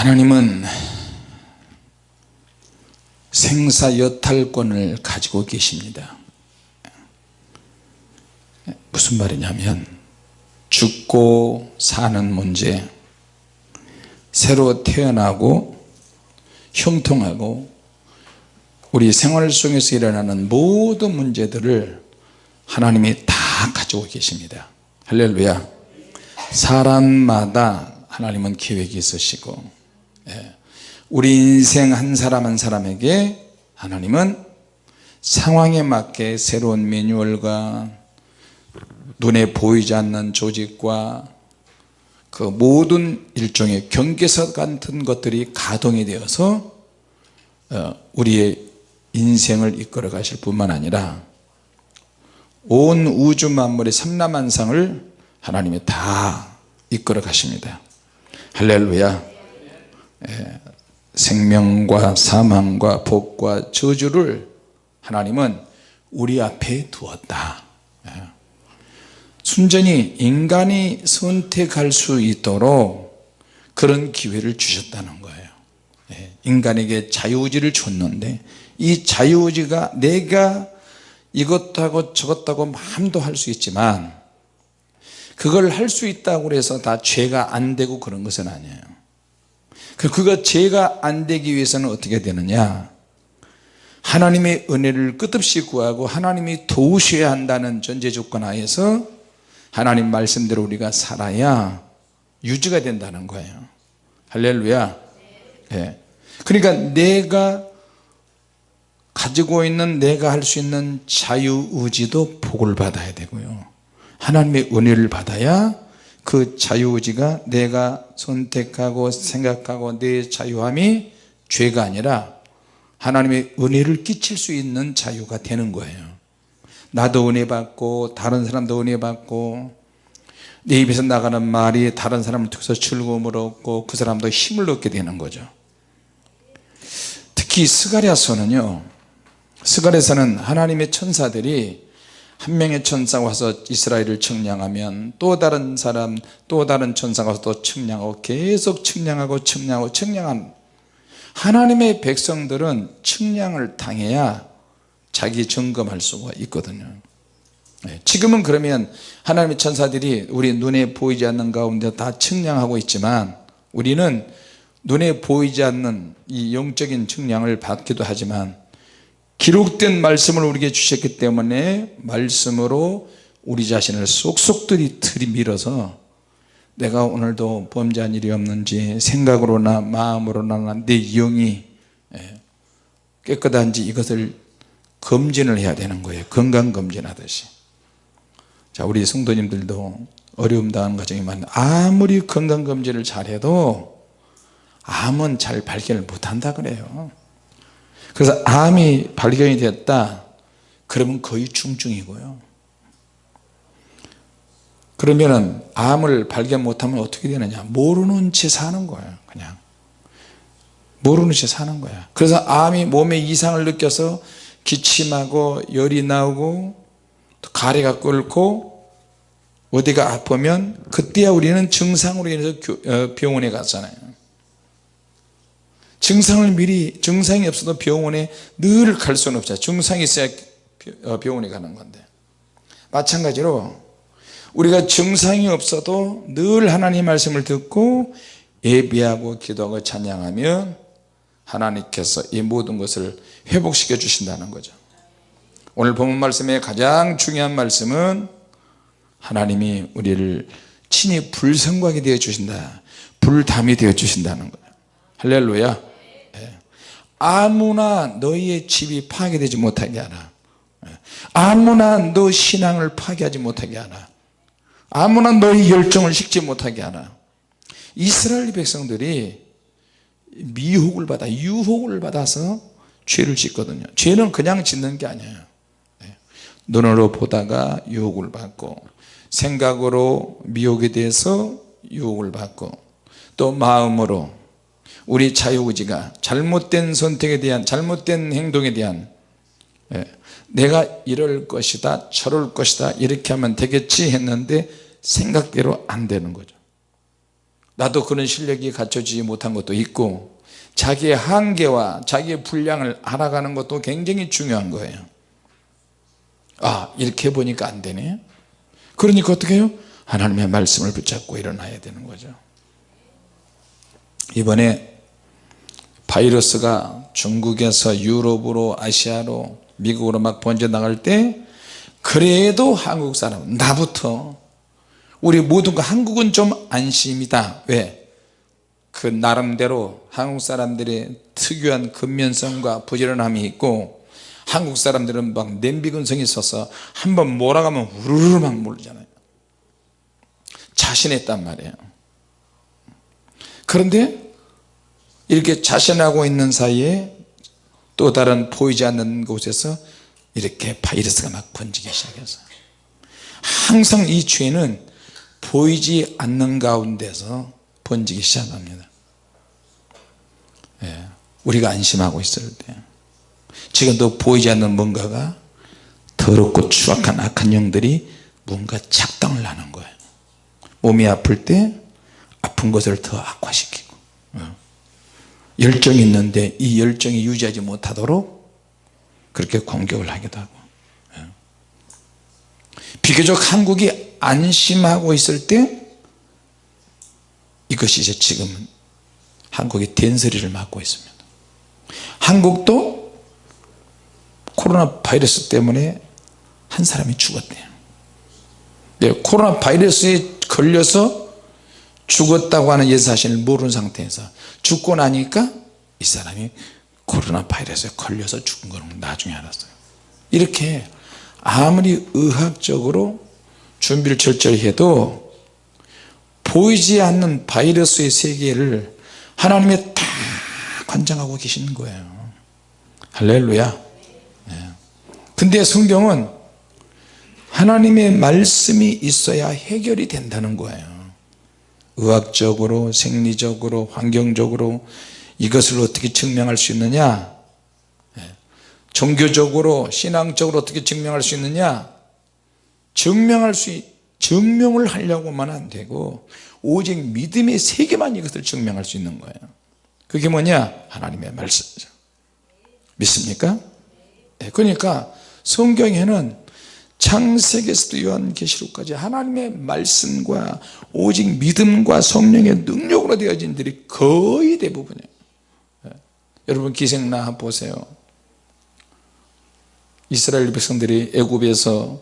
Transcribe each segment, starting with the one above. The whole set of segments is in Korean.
하나님은 생사 여탈권을 가지고 계십니다 무슨 말이냐면 죽고 사는 문제 새로 태어나고 형통하고 우리 생활 속에서 일어나는 모든 문제들을 하나님이 다 가지고 계십니다 할렐루야 사람마다 하나님은 계획이 있으시고 예. 우리 인생 한 사람 한 사람에게 하나님은 상황에 맞게 새로운 매뉴얼과 눈에 보이지 않는 조직과 그 모든 일종의 경계서 같은 것들이 가동이 되어서 어, 우리의 인생을 이끌어 가실 뿐만 아니라 온 우주 만물의 삼라만상을 하나님이 다 이끌어 가십니다. 할렐루야. 예, 생명과 사망과 복과 저주를 하나님은 우리 앞에 두었다 예. 순전히 인간이 선택할 수 있도록 그런 기회를 주셨다는 거예요 예. 인간에게 자유의지를 줬는데 이 자유의지가 내가 이것도 하고 저것도 하고 마음도 할 수 있지만 그걸 할 수 있다고 해서 다 죄가 안 되고 그런 것은 아니에요 그, 그거 죄가 안 되기 위해서는 어떻게 되느냐? 하나님의 은혜를 끝없이 구하고 하나님이 도우셔야 한다는 전제 조건 하에서 하나님 말씀대로 우리가 살아야 유지가 된다는 거예요. 할렐루야. 네. 그러니까 내가 가지고 있는 내가 할 수 있는 자유의지도 복을 받아야 되고요. 하나님의 은혜를 받아야 그 자유의지가 내가 선택하고 생각하고 내 자유함이 죄가 아니라 하나님의 은혜를 끼칠 수 있는 자유가 되는 거예요. 나도 은혜 받고 다른 사람도 은혜 받고 내 입에서 나가는 말이 다른 사람을 통해서 즐거움을 얻고 그 사람도 힘을 얻게 되는 거죠. 특히 스가랴서는요 스가랴서는 하나님의 천사들이 한 명의 천사가 와서 이스라엘을 측량하면 또 다른 사람 또 다른 천사가 와서 또 측량하고 계속 측량하고 측량하고 측량한 하나님의 백성들은 측량을 당해야 자기 점검할 수가 있거든요. 네, 지금은 그러면 하나님의 천사들이 우리 눈에 보이지 않는 가운데 다 측량하고 있지만 우리는 눈에 보이지 않는 이 영적인 측량을 받기도 하지만 기록된 말씀을 우리에게 주셨기 때문에 말씀으로 우리 자신을 쏙쏙들이 들이밀어서 내가 오늘도 범죄한 일이 없는지 생각으로나 마음으로나 내 영이 예, 깨끗한지 이것을 검진을 해야 되는 거예요. 건강검진하듯이. 자 우리 성도님들도 어려움 당하는 과정이 많은 아무리 건강검진을 잘해도 암은 잘 발견을 못한다 그래요 그래서 암이 발견이 됐다. 그러면 거의 중증이고요. 그러면은 암을 발견 못하면 어떻게 되느냐? 모르는 채 사는 거예요 그냥. 모르는 채 사는 거야. 그래서 암이 몸에 이상을 느껴서 기침하고 열이 나오고 또 가래가 끓고 어디가 아프면 그때야 우리는 증상으로 인해서 어, 병원에 갔잖아요 증상을 미리 증상이 없어도 병원에 늘 갈 수는 없죠. 증상이 있어야 어, 병원에 가는 건데. 마찬가지로 우리가 증상이 없어도 늘 하나님 말씀을 듣고 예비하고 기도하고 찬양하면 하나님께서 이 모든 것을 회복시켜 주신다는 거죠. 오늘 본문 말씀의 가장 중요한 말씀은 하나님이 우리를 친히 불성하게 되어 주신다. 불담이 되어 주신다는 거예요. 할렐루야 아무나 너희의 집이 파괴되지 못하게 하나. 아무나 너 신앙을 파괴하지 못하게 하나. 아무나 너희 열정을 식지 못하게 하나. 이스라엘 백성들이 미혹을 받아 유혹을 받아서 죄를 짓거든요. 죄는 그냥 짓는 게 아니에요. 네. 눈으로 보다가 유혹을 받고 생각으로 미혹에 대해서 유혹을 받고 또 마음으로 우리 자유의지가 잘못된 선택에 대한 잘못된 행동에 대한 예, 내가 이럴 것이다 저럴 것이다 이렇게 하면 되겠지 했는데 생각대로 안 되는 거죠. 나도 그런 실력이 갖춰지지 못한 것도 있고 자기의 한계와 자기의 분량을 알아가는 것도 굉장히 중요한 거예요. 아 이렇게 보니까 안 되네. 그러니까 어떻게 해요? 하나님의 말씀을 붙잡고 일어나야 되는 거죠. 이번에 바이러스가 중국에서 유럽으로 아시아로 미국으로 막 번져나갈 때 그래도 한국 사람 나부터 우리 모두가 한국은 좀 안심이다. 왜? 그 나름대로 한국 사람들의 특유한 근면성과 부지런함이 있고 한국 사람들은 막 냄비 근성이 있어서 한번 몰아가면 우르르 막 몰잖아요. 자신했단 말이에요. 그런데 이렇게 자신하고 있는 사이에 또 다른 보이지 않는 곳에서 이렇게 바이러스가 막 번지기 시작했어요 항상 이 죄는 보이지 않는 가운데서 번지기 시작합니다 예, 우리가 안심하고 있을 때 지금도 보이지 않는 뭔가가 더럽고 추악한 악한 영들이 뭔가 작당을 하는 거예요 몸이 아플 때 아픈 것을 더 악화시키고 어. 열정이 있는데 이 열정이 유지하지 못하도록 그렇게 공격을 하기도 하고. 예. 비교적 한국이 안심하고 있을 때 이것이 이제 지금 한국이 된소리를 맞고 있습니다. 한국도 코로나 바이러스 때문에 한 사람이 죽었대요. 네, 코로나 바이러스에 걸려서 죽었다고 하는 예사실을 모르는 상태에서 죽고 나니까 이 사람이 코로나 바이러스에 걸려서 죽은 거는 나중에 알았어요. 이렇게 아무리 의학적으로 준비를 철저히 해도 보이지 않는 바이러스의 세계를 하나님이 다 관장하고 계시는 거예요. 할렐루야. 네. 근데 성경은 하나님의 말씀이 있어야 해결이 된다는 거예요 의학적으로 생리적으로 환경적으로 이것을 어떻게 증명할 수 있느냐? 네. 종교적으로 신앙적으로 어떻게 증명할 수 있느냐? 증명할 수 증명을 하려고만 안 되고 오직 믿음의 세계만 이것을 증명할 수 있는 거예요. 그게 뭐냐? 하나님의 말씀이죠 믿습니까? 네, 그러니까 성경에는 창세기에서도 요한계시록까지 하나님의 말씀과 오직 믿음과 성령의 능력으로 되어진 들이 거의 대부분이에요. 네. 여러분 기생나 보세요. 이스라엘 백성들이 애굽에서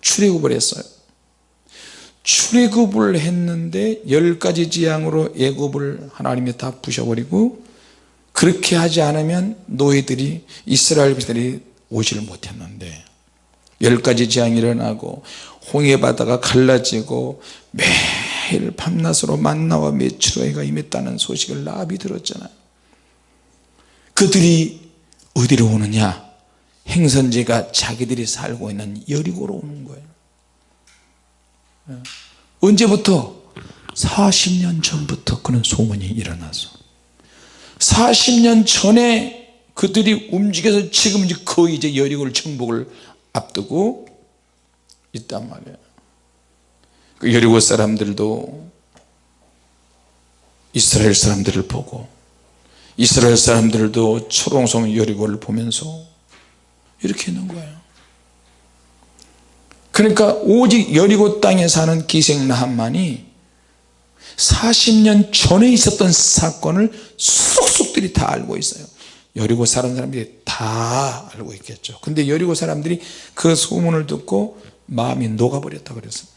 출애굽을 했어요. 출애굽을 했는데 열 가지 지향으로 애굽을 하나님이 다 부셔버리고 그렇게 하지 않으면 노예들이 이스라엘 백성들이 오지를 못했는데 열 가지 재앙이 일어나고 홍해 바다가 갈라지고 매일 밤낮으로 만나와 메추라기가 임했다는 소식을 나비 들었잖아요. 그들이 어디로 오느냐? 행선지가 자기들이 살고 있는 여리고로 오는 거예요. 언제부터? 40년 전부터 그런 소문이 일어나서. 40년 전에 그들이 움직여서 지금 거의 이제 여리고를 정복을 앞두고 있단 말이에요. 그 여리고 사람들도 이스라엘 사람들을 보고 이스라엘 사람들도 초롱성 여리고를 보면서 이렇게 있는 거예요. 그러니까 오직 여리고 땅에 사는 기생나한만이 40년 전에 있었던 사건을 쏙쏙들이 다 알고 있어요 여리고 사는 사람들이 다 알고 있겠죠. 근데 여리고 사람들이 그 소문을 듣고 마음이 녹아버렸다 그랬어요.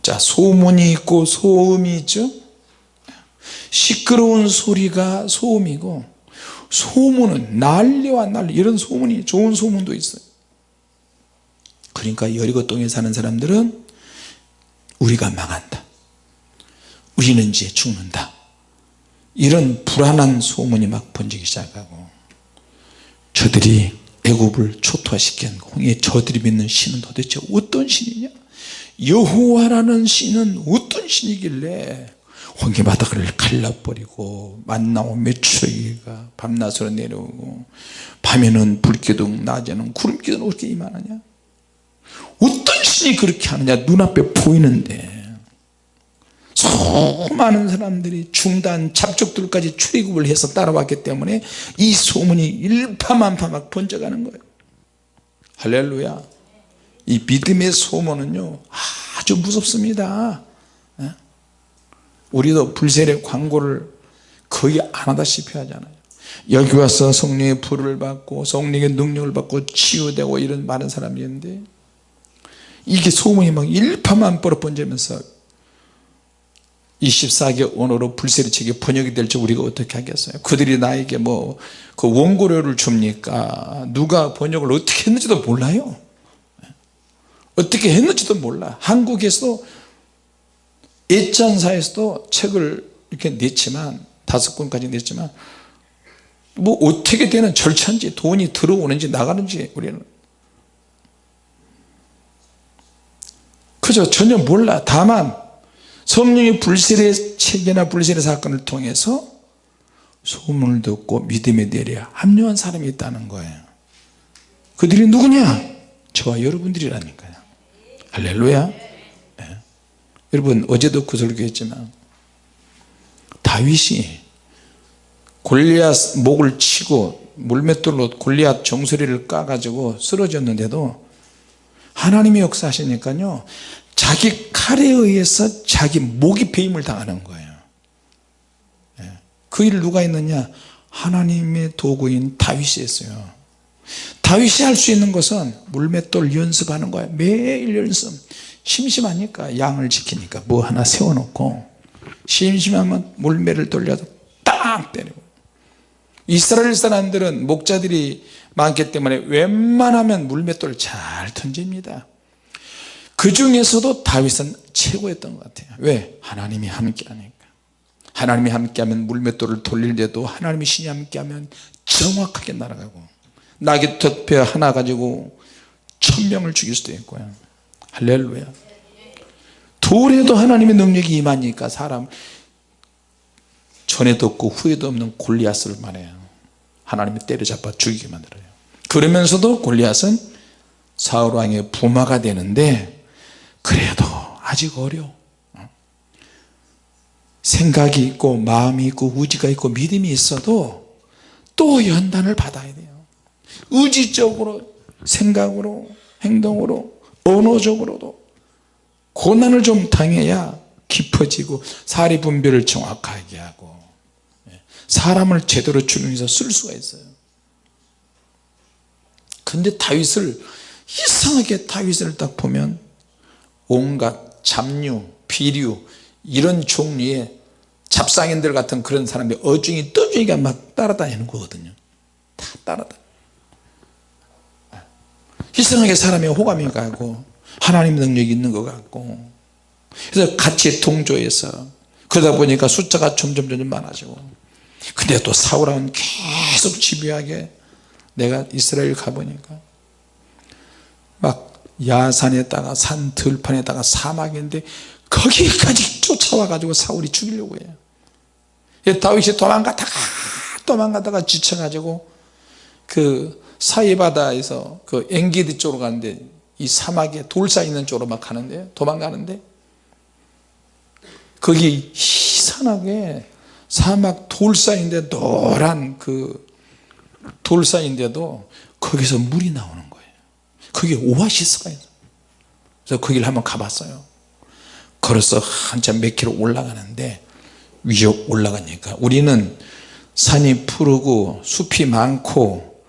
자 소문이 있고 소음이 있죠? 시끄러운 소리가 소음이고 소문은 난리와 난리 이런 소문이 좋은 소문도 있어요. 그러니까 여리고 동에 사는 사람들은 우리가 망한다. 우리는 이제 죽는다 이런 불안한 소문이 막 번지기 시작하고 저들이 애굽을 초토화시킨 홍해 저들이 믿는 신은 도대체 어떤 신이냐? 여호와라는 신은 어떤 신이길래 홍해 바닥을 갈라버리고 만나고 메추라기가 밤낮으로 내려오고 밤에는 불기둥 낮에는 구름기둥 어떻게 이만하냐? 어떤 신이 그렇게 하느냐? 눈앞에 보이는데 수많은 사람들이 중단 잡족들까지 출입을 해서 따라왔기 때문에 이 소문이 일파만파 막 번져가는 거예요. 할렐루야. 이 믿음의 소문은요 아주 무섭습니다. 예? 우리도 불세례 광고를 거의 안 하다시피 하잖아요. 여기 와서 성령의 불을 받고 성령의 능력을 받고 치유되고 이런 많은 사람이 있는데 이게 소문이 막 일파만파로 번지면서 24개 언어로 불세례책이 번역이 될지 우리가 어떻게 하겠어요? 그들이 나에게 뭐 그 원고료를 줍니까? 누가 번역을 어떻게 했는지도 몰라요. 어떻게 했는지도 몰라. 한국에서도 예찬사에서도 책을 이렇게 냈지만 다섯 권까지 냈지만 뭐 어떻게 되는 절차인지 돈이 들어오는지 나가는지 우리는. 그저 전혀 몰라. 다만 성령의 불세례 책이나 불세례 사건을 통해서 소문을 듣고 믿음에 내려 합류한 사람이 있다는 거예요. 그들이 누구냐? 저와 여러분들이라니까요. 할렐루야. 네. 여러분 어제도 그 설교했지만 다윗이 골리앗 목을 치고 물맷돌로 골리앗 정수리를 까가지고 쓰러졌는데도 하나님이 역사하시니까요 자기 칼에 의해서 자기 목이 배임을 당하는 거예요. 예. 그 일을 누가 했느냐? 하나님의 도구인 다윗이 했어요. 다윗이 할 수 있는 것은 물맷돌 연습하는 거예요. 매일 연습. 심심하니까 양을 지키니까 뭐 하나 세워놓고 심심하면 물매를 돌려서 딱 때리고. 이스라엘 사람들은 목자들이 많기 때문에 웬만하면 물맷돌을 잘 던집니다 그 중에서도 다윗은 최고였던 것 같아요. 왜? 하나님이 함께 하니까. 하나님이 함께 하면 물맷돌을 돌릴 때도 하나님이 신이 함께 하면 정확하게 날아가고 낙엽 하나 가지고 천명을 죽일 수도 있고요. 할렐루야. 돌에도 하나님의 능력이 임하니까 사람 전에도 없고 후에도 없는 골리앗을 말해요. 하나님이 때려잡아 죽이게 만들어요. 그러면서도 골리앗은 사울왕의 부마가 되는데 그래도 아직 어려 생각이 있고 마음이 있고 의지가 있고 믿음이 있어도 또 연단을 받아야 돼요. 의지적으로 생각으로 행동으로 언어적으로도 고난을 좀 당해야 깊어지고 사리 분별을 정확하게 하고 예, 사람을 제대로 주님에서 쓸 수가 있어요. 근데 다윗을 이상하게 다윗을 딱 보면 온갖 잡류 비류 이런 종류의 잡상인들 같은 그런 사람들이 어중이 떠중이가 막 따라다니는 거거든요. 다 따라다. 이상하게 사람이 호감이 가고 하나님 능력이 있는 것 같고. 그래서 같이 동조해서 그러다 보니까 숫자가 점점 점점 많아지고. 근데 또 사울왕은 계속 집요하게 내가 이스라엘 가보니까 막 야산에다가 산 들판에다가 사막인데 거기까지 쫓아와 가지고 사울이 죽이려고 해요. 다윗이 도망가다가 도망가다가 지쳐 가지고 그 사이바다에서 그 엥게디 쪽으로 가는데 이 사막에 돌 쌓이는 쪽으로 막 가는데 도망가는데 거기 희한하게 사막 돌 쌓인데 노란 그 돌 쌓인데도 거기서 물이 나오는 거예요 거기 오아시스가 있어요. 그래서 거기를 한번 가봤어요. 걸어서 한참 몇 킬로 올라가는데 위에 올라가니까 우리는 산이 푸르고 숲이 많고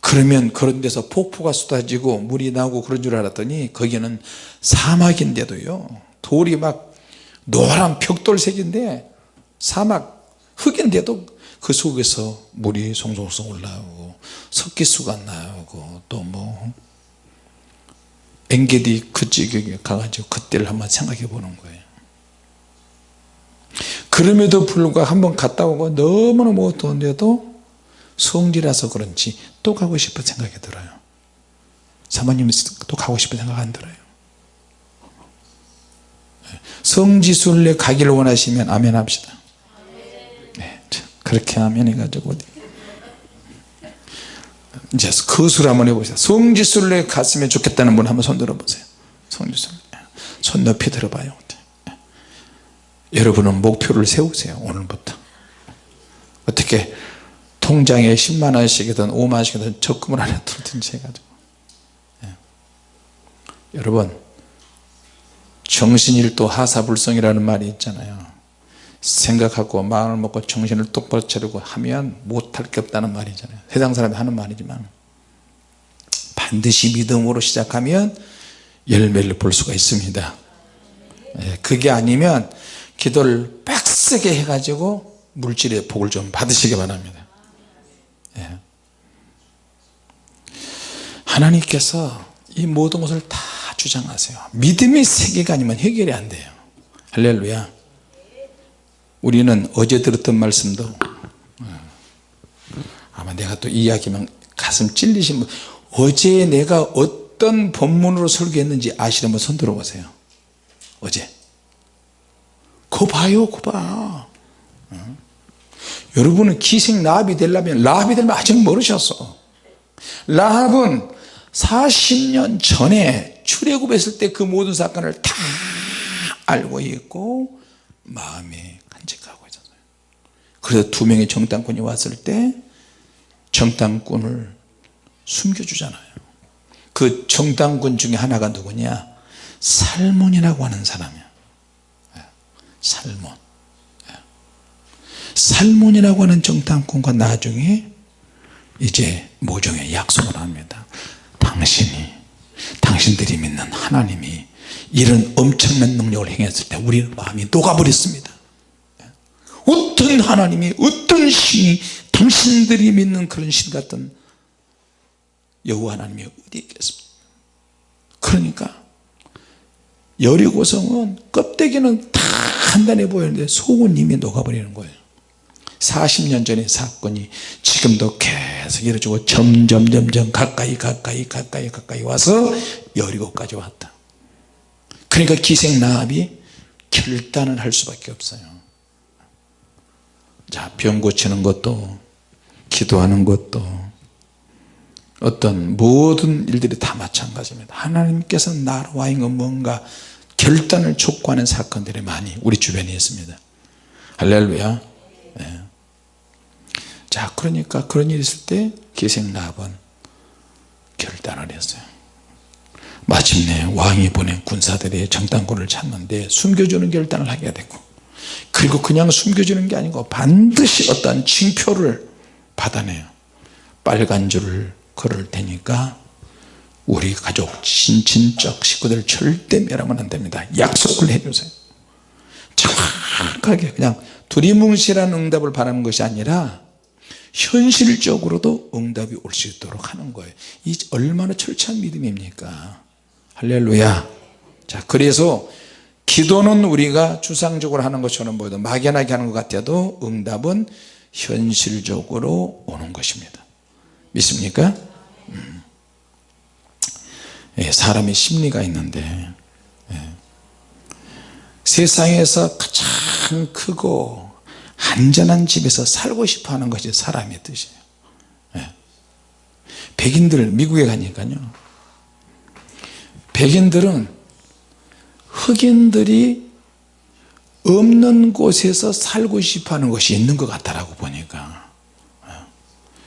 그러면 그런 데서 폭포가 쏟아지고 물이 나오고 그런 줄 알았더니 거기는 사막인데도요. 돌이 막 노란 벽돌색인데 사막 흙인데도 그 속에서 물이 송송송 올라오고 석기수가 나오고 또뭐 엥게디 그 지경에 가가지고 그때를 한번 생각해 보는 거예요. 그럼에도 불구하고 한번 갔다 오고 너무나 못 더운데도 성지라서 그런지 또 가고 싶은 생각이 들어요. 사모님 또 가고 싶은 생각 안 들어요. 성지순례 가기를 원하시면 아멘 합시다. 네, 그렇게 아멘 해가지고 이제 거술 한번 해보세요. 성지순례 갔으면 좋겠다는 분 한번 손 들어보세요. 성지순례. 손 높이 들어봐요. 여러분은 목표를 세우세요 오늘부터. 어떻게 통장에 10만원씩이든 5만원씩이든 적금을 하나 들든지 해가지고. 예. 여러분 정신일도 하사불성이라는 말이 있잖아요 생각하고 마음을 먹고 정신을 똑바로 차리고 하면 못할 게 없다는 말이잖아요. 세상 사람이 하는 말이지만 반드시 믿음으로 시작하면 열매를 볼 수가 있습니다. 예, 그게 아니면 기도를 빡세게 해가지고 물질의 복을 좀 받으시기 바랍니다. 예. 하나님께서 이 모든 것을 다 주장하세요. 믿음의 세계가 아니면 해결이 안 돼요. 할렐루야 우리는 어제 들었던 말씀도 어, 아마 내가 또 이야기만 가슴 찔리신 분 어제 내가 어떤 본문으로 설교했는지 아시는 분 손 들어보세요. 어제. 거 봐요 어? 여러분은 기생 라합이 되려면 라합이 되려면 아직 모르셨어 라합은 40년 전에 출애굽했을 때 그 모든 사건을 다 알고 있고 있었어요 그래서 두 명의 정탐꾼이 왔을 때 정탐꾼을 숨겨주잖아요. 그 정탐꾼 중에 하나가 누구냐? 살몬이라고 하는 사람이야. 예, 살몬. 예. 살몬이라고 하는 정탐꾼과 나중에 이제 모종의 약속을 합니다. 당신이 당신들이 믿는 하나님이 이런 엄청난 능력을 행했을 때 우리는 마음이 녹아버렸습니다 어떤 하나님이 어떤 신이 당신들이 믿는 그런 신 같은 여호와 하나님이 어디 있겠습니까? 그러니까 여리고성은 껍데기는 다 단단해 보이는데 속은 이미 녹아버리는 거예요. 40년 전의 사건이 지금도 계속 이루어지고 점점 점점 가까이 가까이 가까이 가까이 와서 여리고까지 왔다. 그러니까 기생나합이 결단을 할 수밖에 없어요 자 병 고치는 것도 기도하는 것도 어떤 모든 일들이 다 마찬가지입니다. 하나님께서 나와 있는 뭔가 결단을 촉구하는 사건들이 많이 우리 주변에 있습니다. 할렐루야. 네. 자 그러니까 그런 일이 있을 때 기생나합은 결단을 했어요. 마침내 왕이 보낸 군사들이 정탐꾼을 찾는데 숨겨주는 결단을 하게 되고 그리고 그냥 숨겨주는 게 아니고 반드시 어떤 징표를 받아내요. 빨간 줄을 걸을 테니까 우리 가족 친친적 식구들 절대 멸하면 안 됩니다. 약속을 해주세요. 정확하게 그냥 두리뭉실한 응답을 바라는 것이 아니라 현실적으로도 응답이 올 수 있도록 하는 거예요. 이 얼마나 철저한 믿음입니까? 할렐루야. 자 그래서 기도는 우리가 추상적으로 하는 것처럼 보여도 막연하게 하는 것 같아도 응답은 현실적으로 오는 것입니다 믿습니까? 음. 예, 사람의 심리가 있는데 예. 세상에서 가장 크고 안전한 집에서 살고 싶어 하는 것이 사람의 뜻이에요 예. 백인들 미국에 가니까요 백인들은 흑인들이 없는 곳에서 살고 싶어 하는 것이 있는 것 같다라고 보니까.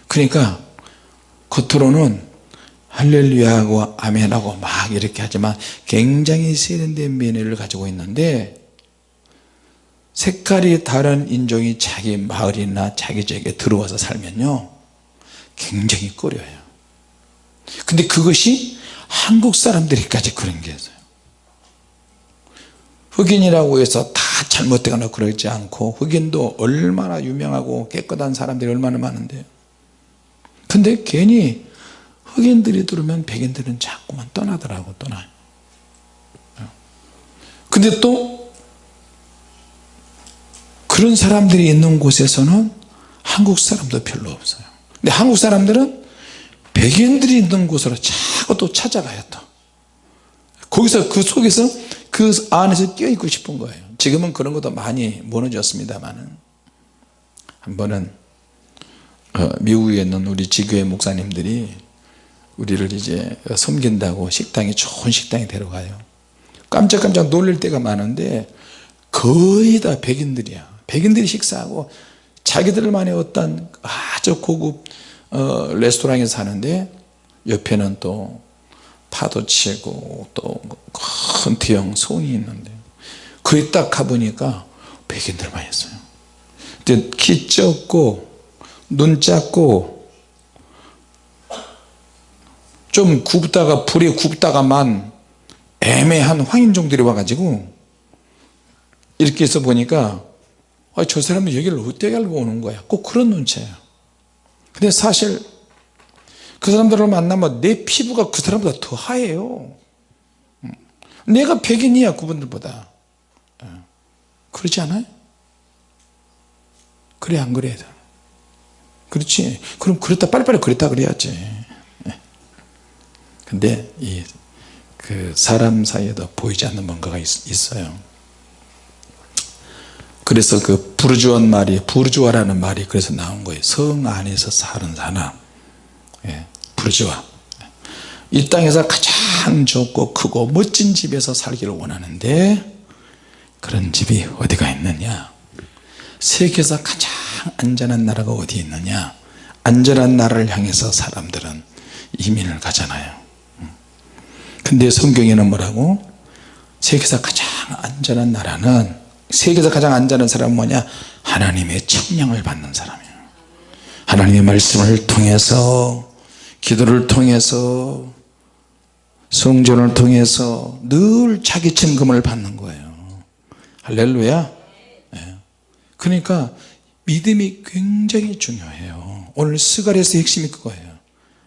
그러니까 겉으로는 할렐루야하고 아멘하고 막 이렇게 하지만 굉장히 세련된 면회를 가지고 있는데 색깔이 다른 인종이 자기 마을이나 자기 지역에 들어와서 살면요 굉장히 꺼려요. 근데 그것이 한국 사람들이까지 그런 게 있어요 흑인이라고 해서 다 잘못되거나 그러지 않고 흑인도 얼마나 유명하고 깨끗한 사람들이 얼마나 많은데. 근데 괜히 흑인들이 들으면 백인들은 자꾸만 떠나더라고 떠나요 근데 또 그런 사람들이 있는 곳에서는 한국 사람도 별로 없어요. 근데 한국 사람들은 백인들이 있는 곳으로 자꾸 또 찾아가요 또. 거기서 그 속에서 그 안에서 끼어있고 싶은 거예요. 지금은 그런 것도 많이 무너졌습니다만 한 번은 어, 미국에 있는 우리 지교회 목사님들이 우리를 이제 섬긴다고 식당이 좋은 식당에 데려가요. 깜짝깜짝 놀랄 때가 많은데 거의 다 백인들이야. 백인들이 식사하고 자기들만의 어떤 아주 고급 어, 레스토랑에 사는데 옆에는 또 파도 치고 또 큰 대형 성이 있는데 거기 딱 가보니까 백인들만 있어요. 키 작고 눈 작고 좀 굽다가 불에 굽다가만 애매한 황인종들이 와가지고 이렇게 해서 보니까 아, 저 사람은 여기를 어떻게 알고 오는 거야? 꼭 그런 눈치예요. 근데 사실 그 사람들을 만나면 내 피부가 그 사람보다 더 하얘요. 음. 내가 백인이야 그분들보다. 예. 그렇지 않아요? 그래 안 그래 그렇지? 그럼 그랬다 빨리빨리 그랬다 그래야지. 예. 근데 이 그 사람 사이에도 보이지 않는 뭔가가 있, 있어요. 그래서 그 부르주아는 말이 부르주아라는 말이 그래서 나온 거예요. 성 안에서 사는 사람. 예, 부르주아 이 땅에서 가장 좋고 크고 멋진 집에서 살기를 원하는데 그런 집이 어디가 있느냐? 세계에서 가장 안전한 나라가 어디 있느냐? 안전한 나라를 향해서 사람들은 이민을 가잖아요. 근데 성경에는 뭐라고? 세계에서 가장 안전한 나라는 세계에서 가장 안전한 사람은 뭐냐? 하나님의 청량을 받는 사람이에요. 하나님의 말씀을 통해서 기도를 통해서 성전을 통해서 늘 자기 증금을 받는 거예요. 할렐루야. 네. 그러니까 믿음이 굉장히 중요해요. 오늘 스가랴서의 핵심이 그거예요.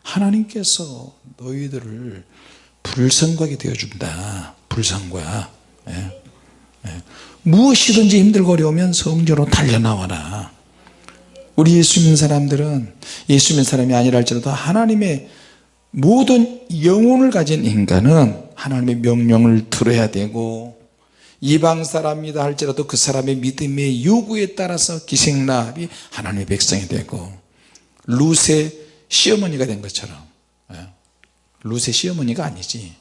하나님께서 너희들을 불성과하게 되어준다. 불성과. 예. 예. 무엇이든지 힘들고 어려우면 성전으로 달려나와라 우리 예수 믿는 사람들은 예수 믿는 사람이 아니라 할지라도 하나님의 모든 영혼을 가진 인간은 하나님의 명령을 들어야 되고 이방 사람이다 할지라도 그 사람의 믿음의 요구에 따라서 기생나합이 하나님의 백성이 되고 룻의 시어머니가 된 것처럼 예. 룻의 시어머니가 아니지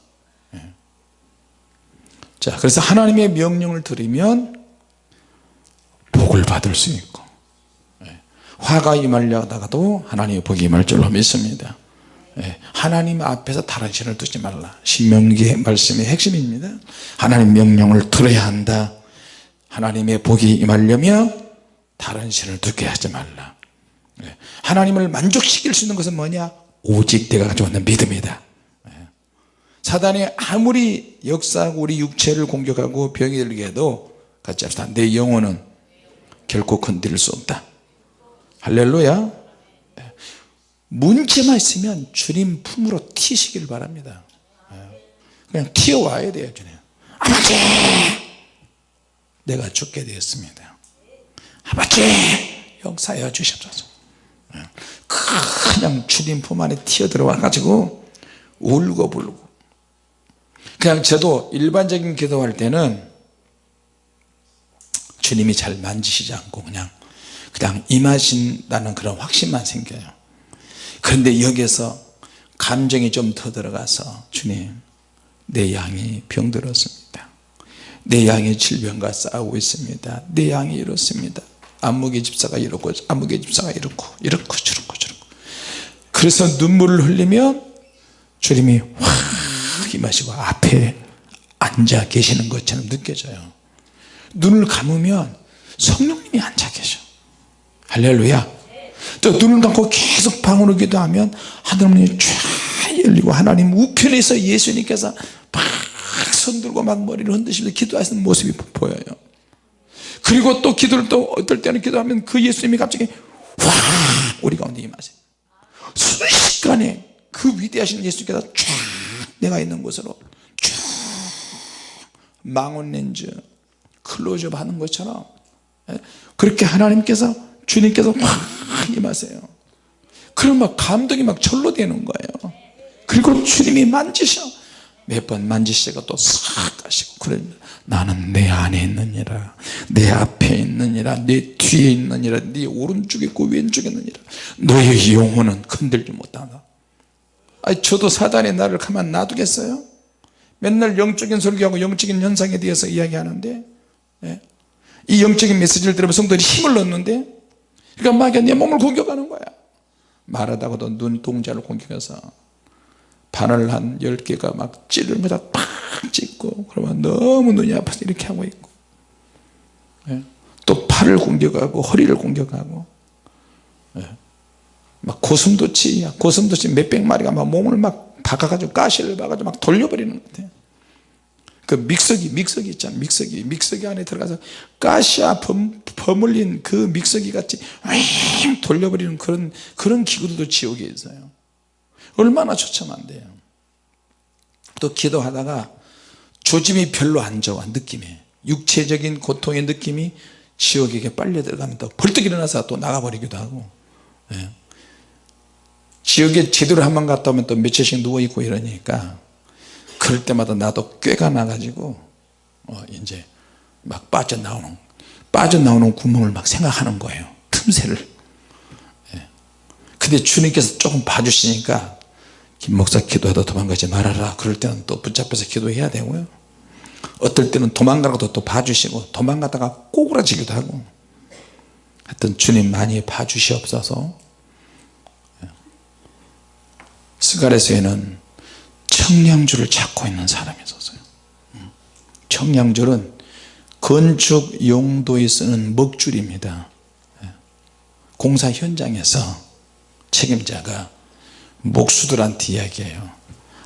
예. 자 그래서 하나님의 명령을 들으면 복을 받을 수 있고 예. 화가 임하려다가도 하나님의 복이 임할 줄로 믿습니다. 예. 하나님 앞에서 다른 신을 두지 말라. 신명기의 말씀의 핵심입니다. 하나님 명령을 들어야 한다. 하나님의 복이 임하려면 다른 신을 두게 하지 말라. 하나님을 만족시킬 수 있는 것은 뭐냐? 오직 내가 가지고 있는 믿음이다. 사단이 아무리 역사하고 우리 육체를 공격하고 병이 들게 해도 같이 합시다. 내 영혼은 결코 건드릴 수 없다 할렐루야. 문제만 있으면 주님 품으로 튀시길 바랍니다. 그냥 튀어와야 돼요 주님. 아버지! 내가 죽게 되었습니다. 아버지! 역사하여 주시옵소서. 그냥 주님 품 안에 튀어 들어와 가지고 울고 불고. 그냥 저도 일반적인 기도할 때는 주님이 잘 만지시지 않고 그냥 그냥 임하신다는 그런 확신만 생겨요. 그런데 여기서 감정이 좀 더 들어가서 주님 내 양이 병들었습니다. 내 양이 질병과 싸우고 있습니다. 내 양이 이렇습니다. 안목의 집사가 이렇고 안목의 집사가 이렇고 이렇고 저렇고 저렇고. 그래서 눈물을 흘리면 주님이 확 임하시고 앞에 앉아 계시는 것처럼 느껴져요. 눈을 감으면 계셔 할렐루야. 또 눈을 감고 계속 방으로 기도하면 하늘문이 쫙 열리고 하나님 우편에서 예수님께서 막 손들고 막 머리를 흔드시면서 기도하시는 모습이 보여요. 그리고 또 기도를 또 어떨 때는 기도하면 그 예수님이 갑자기 와 우리 가운데 임하세요. 순식간에 그 위대하신 예수님께서 쫙 내가 있는 곳으로 쭉 망원 렌즈 클로즈업 하는 것처럼 예? 그렇게 하나님께서 주님께서 확 임하세요. 그럼 막 감동이 막 절로 되는 거예요. 그리고 주님이 만지셔. 몇 번 만지시고 또싹 가시고 그래 나는 내 안에 있느니라. 내 앞에 있느니라. 내 뒤에 있느니라. 네 오른쪽에 있고 왼쪽에 있느니라. 너의 영혼은 건들지 못한다 아니 저도 사단의 나를 가만 놔두겠어요? 맨날 영적인 설교하고 영적인 현상에 대해서 이야기하는데 예? 이 영적인 메시지를 들으면 성도들이 힘을 얻는데 그러니까 마귀가 내 몸을 공격하는 거야 말하다가도 눈동자를 공격해서 바늘 한 10개가 막 찌르면서 팍 찍고 그러면 너무 눈이 아파서 이렇게 하고 있고 예. 또 팔을 공격하고 허리를 공격하고 예. 막 고슴도치 고슴도치 몇백 마리가 막 몸을 막 박아가지고 가시를 박아가지고 막 돌려버리는 것 같아요 그 믹서기 믹서기 있잖아. 믹서기. 믹서기 안에 들어가서 가시와 범, 버물린 그 믹서기 같이 돌려버리는 그런 그런 기구도 지옥에 있어요. 얼마나 처참한데요. 또 기도하다가 조짐이 별로 안 좋아 느낌이. 육체적인 고통의 느낌이 지옥에게 빨려 들어가면 또 벌떡 일어나서 또 나가버리기도 하고. 예. 지옥에 제대로 한 번 갔다 오면 또 며칠씩 누워있고 이러니까 그럴 때마다 나도 꾀가 나가지고 어 이제 막 빠져나오는 빠져나오는 구멍을 막 생각하는 거예요. 틈새를. 예. 근데 주님께서 조금 봐주시니까 김 목사 기도하다 도망가지 말아라. 그럴 때는 또 붙잡혀서 기도해야 되고요. 어떨 때는 도망가라고 또 봐주시고 도망가다가 꼬꾸라지기도 하고. 하여튼 주님 많이 봐주시옵소서. 예. 스가레스에는 청량줄을 찾고 있는 사람이 있었어요. 음. 청량줄은 건축 용도에 쓰는 먹줄입니다. 예. 공사 현장에서 책임자가 목수들한테 이야기해요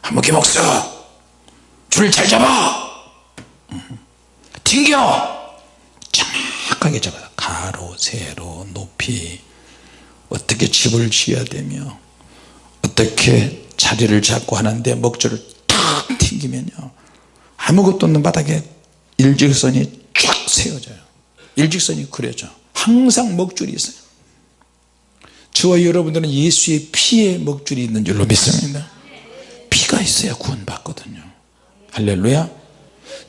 한목기 목수! 줄 잘 잡아! 음. 튕겨! 정확하게 잡아 가로 세로 높이. 어떻게 집을 지어야 되며 어떻게 자리를 잡고 하는데 먹줄을 탁 튕기면요. 아무것도 없는 바닥에 일직선이 쫙 세워져요. 일직선이 그려져. 항상 먹줄이 있어요. 저와 여러분들은 예수의 피에 먹줄이 있는 줄로 믿습니다. 피가 있어야 구원 받거든요. 할렐루야.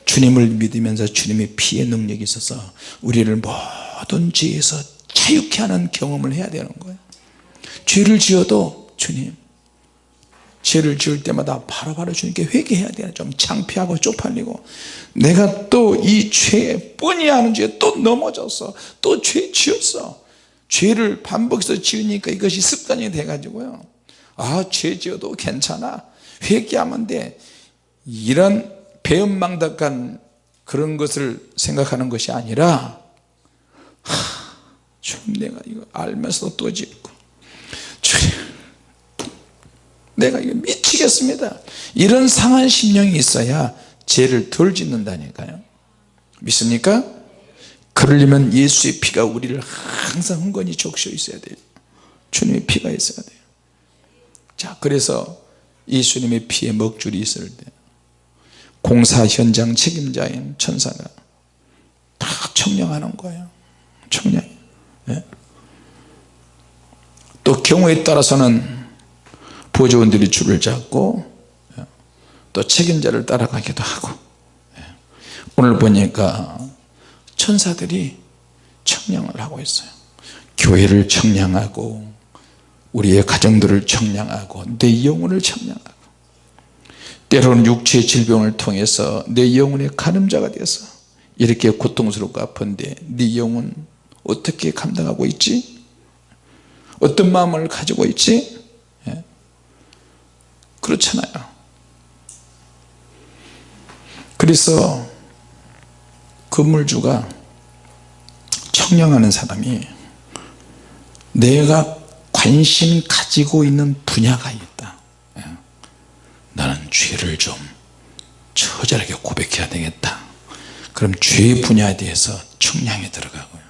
주님을 믿으면서 주님의 피의 능력이 있어서 우리를 모든 죄에서 자유케 하는 경험을 해야 되는 거예요. 죄를 지어도 주님 죄를 지을 때마다 바로 바로 주님께 회개해야 돼요. 좀 창피하고 쪽팔리고. 내가 또 이 죄에 뻔히 하는 죄에 또 넘어졌어 또 죄 지었어. 죄를 반복해서 지으니까 이것이 습관이 돼 가지고요. 아 죄 지어도 괜찮아. 회개하면 돼. 이런 배은망덕한 그런 것을 생각하는 것이 아니라 하, 주님 내가 이거 알면서도 또 짓고 주님 내가 이거 미치겠습니다. 이런 상한 심령이 있어야 죄를 덜 짓는다니까요. 믿습니까? 그러려면 예수의 피가 우리를 항상 흥건히 적셔 있어야 돼요. 주님의 피가 있어야 돼요. 자 그래서 예수님의 피에 먹줄이 있을 때 공사 현장 책임자인 천사가 다 청량하는 거예요. 청량 예? 또 경우에 따라서는 보조원들이 줄을 잡고 예, 또 책임자를 따라가기도 하고 예. 오늘 보니까 천사들이 청량을 하고 있어요 교회를 청량하고 우리의 가정들을 청량하고 내 영혼을 청량하고 때로는 육체의 질병을 통해서 내 영혼의 가늠자가 돼서 이렇게 고통스럽고 아픈데 네 영혼 어떻게 감당하고 있지? 어떤 마음을 가지고 있지? 예. 그렇잖아요 그래서 건물주가 청량하는 사람이 내가 관심 가지고 있는 분야가 있다 예. 나는 죄를 좀 처절하게 고백해야 되겠다 그럼 죄 분야에 대해서 청량에 들어가고요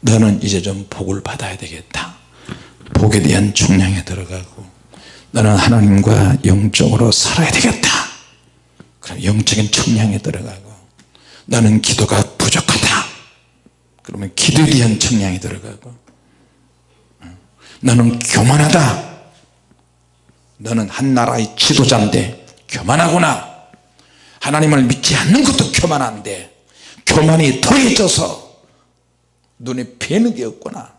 너는 이제 좀 복을 받아야 되겠다 복에 대한 청량에 들어가고 너는 하나님과 영적으로 살아야 되겠다. 그럼 영적인 청량에 들어가고 나는 기도가 부족하다. 그러면 기도에 대한 청량에 들어가고 너는 교만하다. 너는 한 나라의 지도자인데 교만하구나. 하나님을 믿지 않는 것도 교만한데 교만이 더해져서 눈에 뵈는 게 없구나.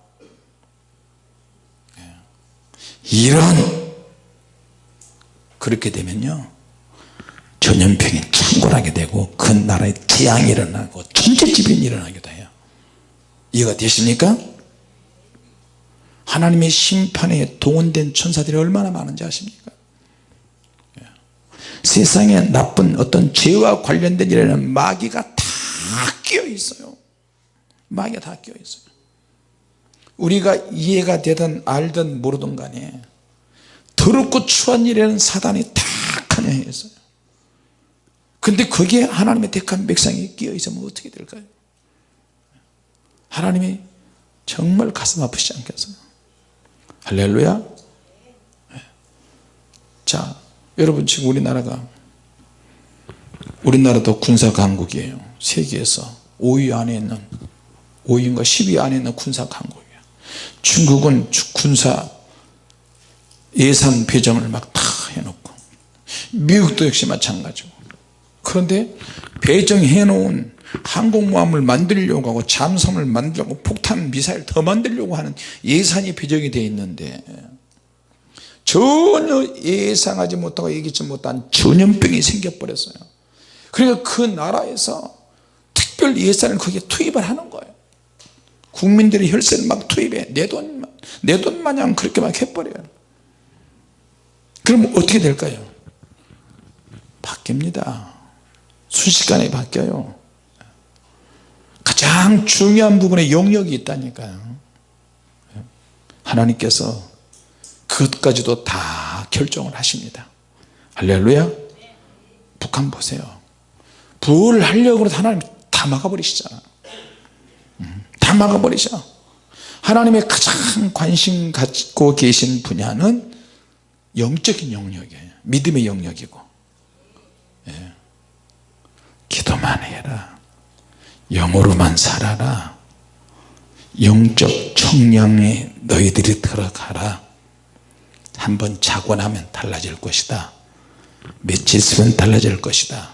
이런 그렇게 되면요 전염병이 창궐하게 되고 그 나라에 재앙이 일어나고 천재지변이 일어나기도 해요 이해가 되십니까? 하나님의 심판에 동원된 천사들이 얼마나 많은지 아십니까? 예. 세상에 나쁜 어떤 죄와 관련된 일에는 마귀가 다 끼어 있어요 마귀가 다 끼어 있어요 우리가 이해가 되든 알든 모르든 간에 더럽고 추한 일에는 사단이 다 관여했어요. 근데 거기에 하나님의 택한 백성이 끼어 있으면 어떻게 될까요? 하나님이 정말 가슴 아프시지 않겠어요? 할렐루야. 네. 자 여러분 지금 우리나라가 우리나라도 군사 강국이에요. 세계에서 5위 안에 있는 5위인가 10위 안에 있는 군사 강국이에요. 중국은 군사 예산 배정을 막 다 해놓고. 미국도 역시 마찬가지고. 그런데 배정해 놓은 항공모함을 만들려고 하고 잠수함을 만들려고 폭탄 미사일 더 만들려고 하는 예산이 배정이 되어 있는데 전혀 예상하지 못하고 예기치 못한 전염병이 생겨버렸어요. 그러니까 그 나라에서 특별 예산을 거기에 투입을 하는 거예요. 국민들의 혈세를 막 투입해. 내 돈 내 돈 마냥 그렇게 막 해버려요 그럼 어떻게 될까요? 바뀝니다. 순식간에 바뀌어요. 가장 중요한 부분에 영역이 있다니까요. 하나님께서 그것까지도 다 결정을 하십니다. 할렐루야. 북한 보세요. 뭘 하려고 하나님 다 막아버리시잖아. 음, 다 막아버리셔. 하나님의 가장 관심 갖고 계신 분야는 영적인 영역이에요 믿음의 영역이고. 예. 기도만 해라. 영으로만 살아라. 영적 청량에 너희들이 들어가라. 한번 자고 나면 달라질 것이다. 며칠 있으면 달라질 것이다.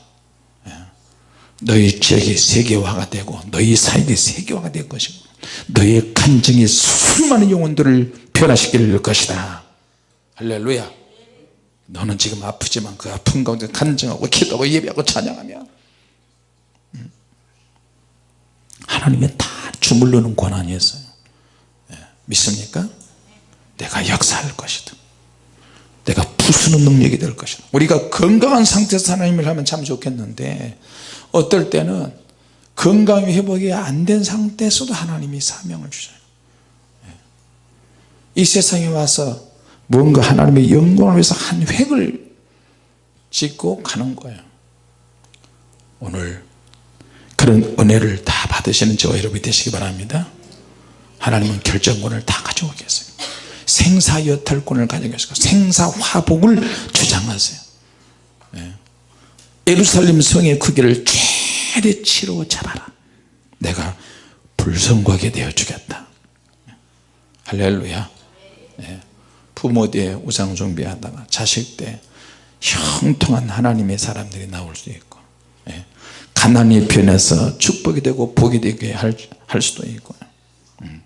예. 너희 지역이 세계화가 되고 너희 사역이 세계화가 될 것이고 너희 간증이 수많은 영혼들을 변화시킬 것이다 할렐루야 너는 지금 아프지만 그 아픈 가운데 간증하고 기도하고 예배하고 찬양하며 음. 하나님의 다 주물르는 권한이 있어요 예, 믿습니까? 내가 역사할 것이다 내가 부수는 능력이 될 것이다 우리가 건강한 상태에서 하나님을 하면 참 좋겠는데 어떨 때는 건강이 회복이 안 된 상태에서도 하나님이 사명을 주셔요 예. 이 세상에 와서 뭔가 하나님의 영광을 위해서 한 획을 짓고 가는 거예요. 오늘 그런 은혜를 다 받으시는 저와 여러분이 되시기 바랍니다. 하나님은 결정권을 다 가지고 계세요. 생사 여탈권을 가지고 계시고 생사 화복을 주장하세요. 예. 예루살렘 성의 크기를 최대치로 잡아라 내가 불성하게 되어 주겠다. 할렐루야. 예. 부모 때 우상 숭배하다가 자식 때 형통한 하나님의 사람들이 나올 수 있고 예. 가난이 변해서 축복이 되고 복이 되게 할, 할 수도 있고 음.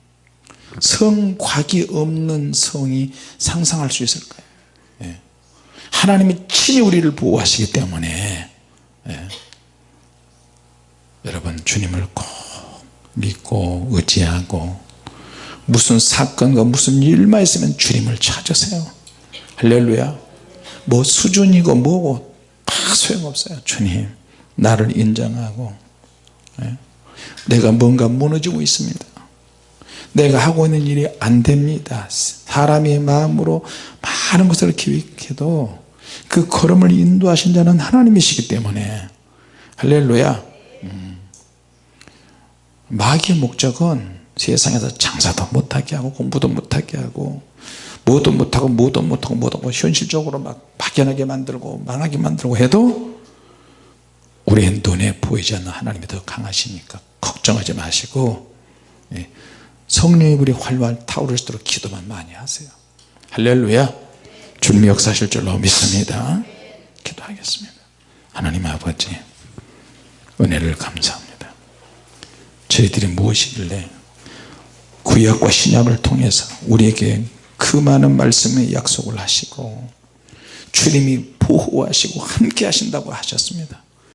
성곽이 없는 성이 상상할 수 있을까요 예. 하나님이 친히 우리를 보호하시기 때문에 예. 여러분 주님을 꼭 믿고 의지하고 무슨 사건과 무슨 일만 있으면 주님을 찾으세요. 할렐루야. 뭐 수준이고 뭐고 다 소용없어요 주님. 나를 인정하고. 예? 내가 뭔가 무너지고 있습니다. 내가 하고 있는 일이 안 됩니다. 사람의 마음으로 많은 것을 기획해도 그 걸음을 인도하신 자는 하나님이시기 때문에. 할렐루야. 음. 마귀의 목적은 세상에서 장사도 못하게 하고 공부도 못하게 하고 뭐도 못하고 뭐도 못하고 뭐도 못하고 현실적으로 막 막연하게 만들고 망하게 만들고 해도 우리의 눈에 보이지 않는 하나님이 더 강하시니까? 걱정하지 마시고 예, 성령의 불이 활활 타오르시도록 기도만 많이 하세요. 할렐루야. 주님이 역사하실 줄로 믿습니다. 기도하겠습니다. 하나님 아버지 은혜를 감사합니다. 저희들이 무엇이길래 구약과 신약을 통해서 우리에게 그 많은 말씀의 약속을 하시고 주님이 보호하시고 함께 하신다고 하셨습니다